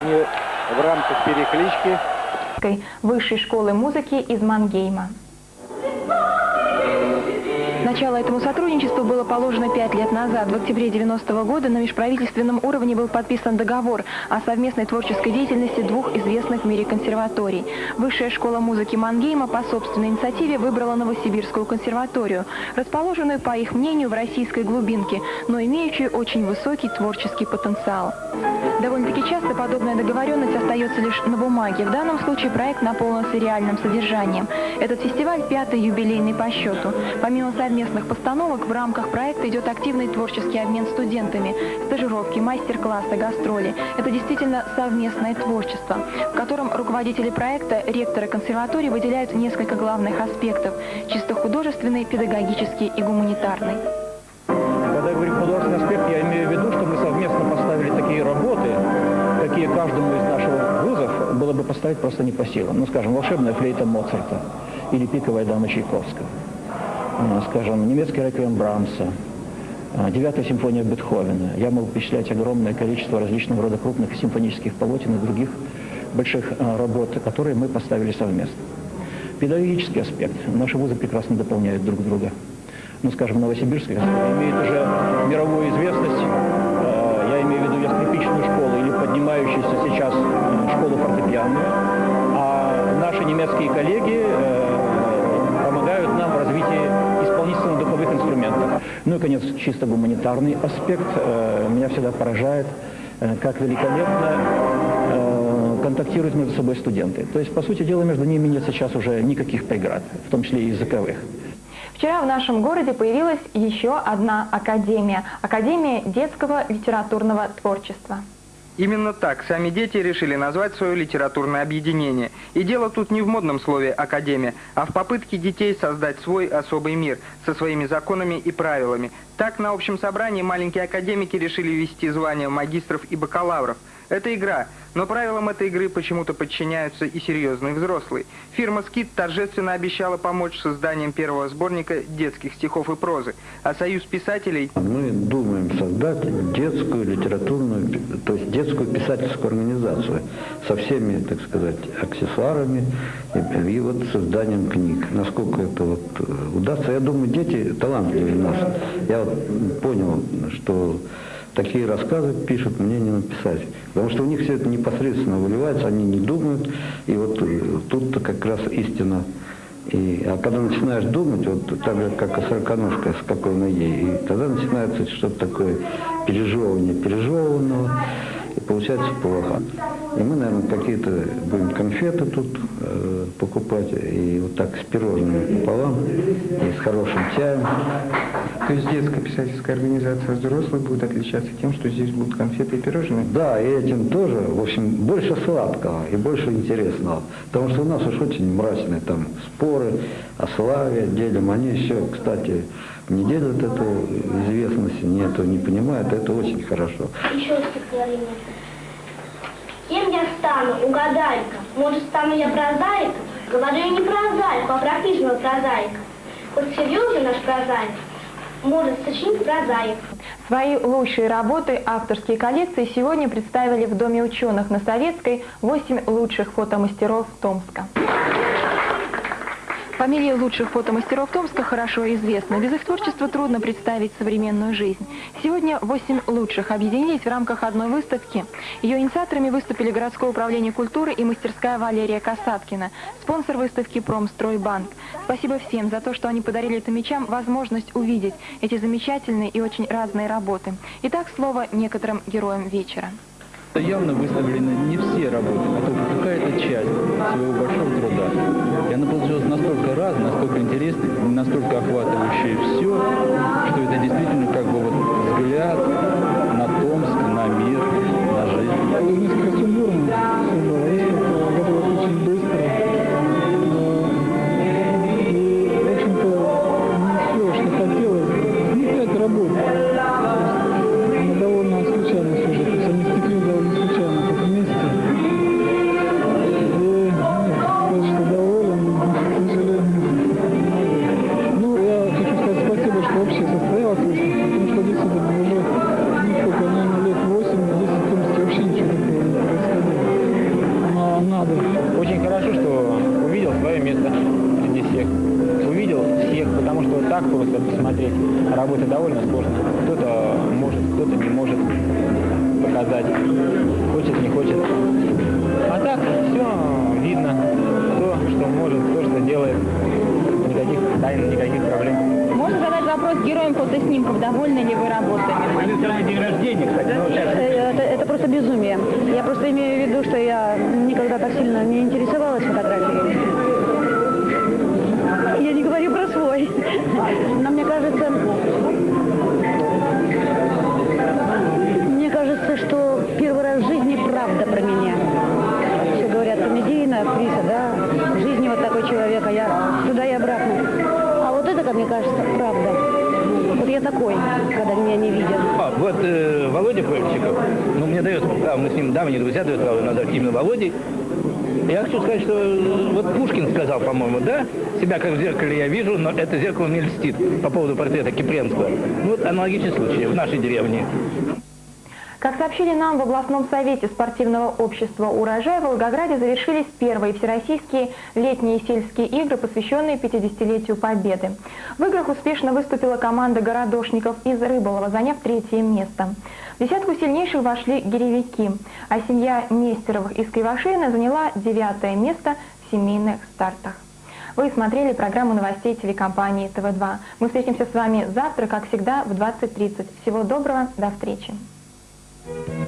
В рамках переклички Высшей школы музыки из Мангейма. Начало этому сотрудничеству было положено пять лет назад. В октябре 90 -го года на межправительственном уровне был подписан договор о совместной творческой деятельности двух известных в мире консерваторий. Высшая школа музыки Мангейма по собственной инициативе выбрала Новосибирскую консерваторию, расположенную, по их мнению, в российской глубинке, но имеющую очень высокий творческий потенциал. Довольно-таки часто подобная договоренность остается лишь на бумаге. В данном случае проект наполнился реальным содержанием. Этот фестиваль пятый юбилейный по счету. Помимо совместных постановок, в рамках проекта идет активный творческий обмен студентами, стажировки, мастер-классы, гастроли. Это действительно совместное творчество, в котором руководители проекта, ректоры консерватории выделяют несколько главных аспектов – чисто художественный, педагогический и гуманитарный. Когда я говорю художественный аспект, я имею в виду, что мы совместно поставили такие работы, какие каждому из наших вузов было бы поставить просто не по силам. Ну, скажем, волшебная флейта Моцарта или пиковая дама Чайковского. Скажем, немецкий реквием Брамса, а, девятая симфония Бетховена. Я могу перечислять огромное количество различного рода крупных симфонических полотен и других больших а, работ, которые мы поставили совместно. Педагогический аспект. Наши вузы прекрасно дополняют друг друга ну, скажем, Новосибирск, имеет уже мировую известность, э, я имею в виду я скрипичную школу или поднимающуюся сейчас э, школу фортепиано, а наши немецкие коллеги Ну и, конец, чисто гуманитарный аспект меня всегда поражает, как великолепно контактируют между собой студенты. То есть, по сути дела, между ними нет сейчас уже никаких преград, в том числе и языковых. Вчера в нашем городе появилась еще одна академия – Академия детского литературного творчества. Именно так сами дети решили назвать свое литературное объединение. И дело тут не в модном слове «академия», а в попытке детей создать свой особый мир со своими законами и правилами. Так, на общем собрании маленькие академики решили ввести звания магистров и бакалавров – это игра, но правилам этой игры почему-то подчиняются и серьезные взрослые. Фирма «Скит» торжественно обещала помочь с созданием первого сборника детских стихов и прозы, а Союз писателей... Мы думаем создать детскую литературную, то есть детскую писательскую организацию со всеми, так сказать, аксессуарами и, и вот созданием книг. Насколько это вот э, удастся, я думаю, дети талантливые у нас. Я вот понял, что такие рассказы пишут, мне не написать. Потому что у них все это непосредственно выливается, они не думают. И вот тут-то как раз истина. И, а когда начинаешь думать, вот так же, как и сороконожка с какой ноги, и тогда начинается что-то такое пережевывание пережеванного, и получается плохо. И мы, наверное, какие-то будем конфеты тут э, покупать, и вот так с пирожными пополам, и с хорошим чаем. То есть детская писательская организация взрослых будет отличаться тем, что здесь будут конфеты и пирожные? Да, и этим тоже, в общем, больше сладкого и больше интересного. Потому что у нас уж очень мрачные там споры о славе, делим. Они еще, кстати, не делят эту известность, не этого не понимают, это очень хорошо. Еще стихотворение. Кем я стану, угадай-ка? Может, стану я прозаиком? Говорю я не прозаику, а практичного прозаика. Хоть серьезный наш прозаик, может сочинить прозаик. Свои лучшие работы, авторские коллекции сегодня представили в Доме ученых на Советской 8 лучших фотомастеров Томска. Фамилии лучших фотомастеров Томска хорошо известны. Без их творчества трудно представить современную жизнь. Сегодня восемь лучших объединились в рамках одной выставки. Ее инициаторами выступили городское управление культуры и мастерская Валерия Касаткина, спонсор выставки «Промстройбанк». Спасибо всем за то, что они подарили томичам возможность увидеть эти замечательные и очень разные работы. Итак, слово некоторым героям вечера. Явно выставлены не все работы, а только какая-то часть своего большого труда. И она получилась настолько разная, настолько интересной, настолько охватывающая все, что это действительно как бы вот взгляд на Томск, на мир, на жизнь. Несколько сумбурно было. Выставка готовилась очень быстро. И, общее состояло, то есть, потому что здесь это уже, ну сколько, наверное, лет 8, 10, 14, вообще ничего такого не происходило. Но надо. Очень хорошо, что увидел свое место среди всех. Увидел всех, потому что так просто посмотреть работа довольно сложно. Кто-то может, кто-то не может показать, хочет, не хочет. А так все видно, то, что может, то, что делает. Никаких тайн, никаких проблем. Вопрос героям фотоснимков. Довольны ли вы работами? день рождения, кстати. Это, это просто безумие. Я просто имею в виду, что я никогда так сильно не интересовалась фотографией. Я не говорю про свой. Но мне кажется, мне кажется, что первый раз в жизни правда про меня. Все говорят, комедийная актриса, да, в жизни вот такой человек, а я туда и обратно. А вот это, как мне кажется, такой, когда меня не видят. А, вот э, Володя Польчиков, ну, мне дает право, мы с ним давние друзья, дают право назвать именно Володей. Я хочу сказать, что э, вот Пушкин сказал, по-моему, да, себя как в зеркале я вижу, но это зеркало мне льстит по поводу портрета Кипренского. Ну, вот аналогичный случай в нашей деревне. Как сообщили нам в областном совете спортивного общества «Урожай», в Волгограде завершились первые всероссийские летние сельские игры, посвященные 50-летию Победы. В играх успешно выступила команда городошников из Рыболова, заняв третье место. В десятку сильнейших вошли гиревики, а семья Нестеровых из Кривошеина заняла девятое место в семейных стартах. Вы смотрели программу новостей телекомпании ТВ2. Мы встретимся с вами завтра, как всегда, в 20.30. Всего доброго, до встречи. Thank you.